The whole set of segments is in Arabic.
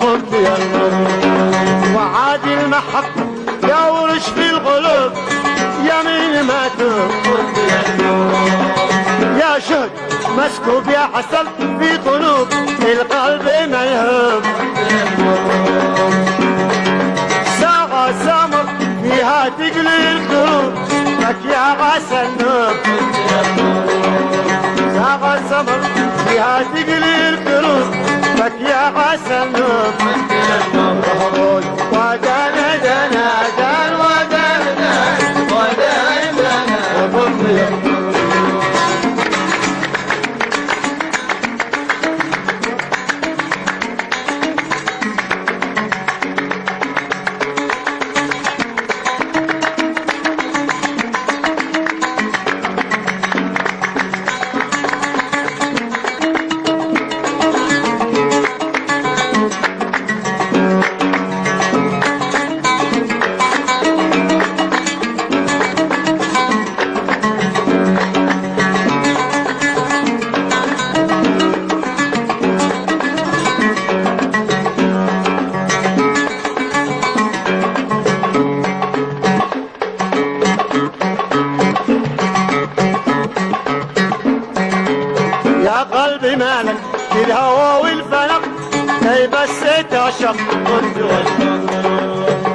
وقلت يا المرء وعاد المحبة يورش في القلوب يمين ما قلت يا شهد مسكوب يا حسن في قلوب القلب ملهوب ساعة سمر فيها تقلي القلوب لك يا غسل ساعة سمر فيها تقلي القلوب لك يا غسل يا قلبي مالك في الهوى والفلك كي بس تعشق كنت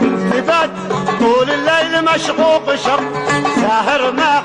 والفلك طول الليل مشقوق شق ساهر ما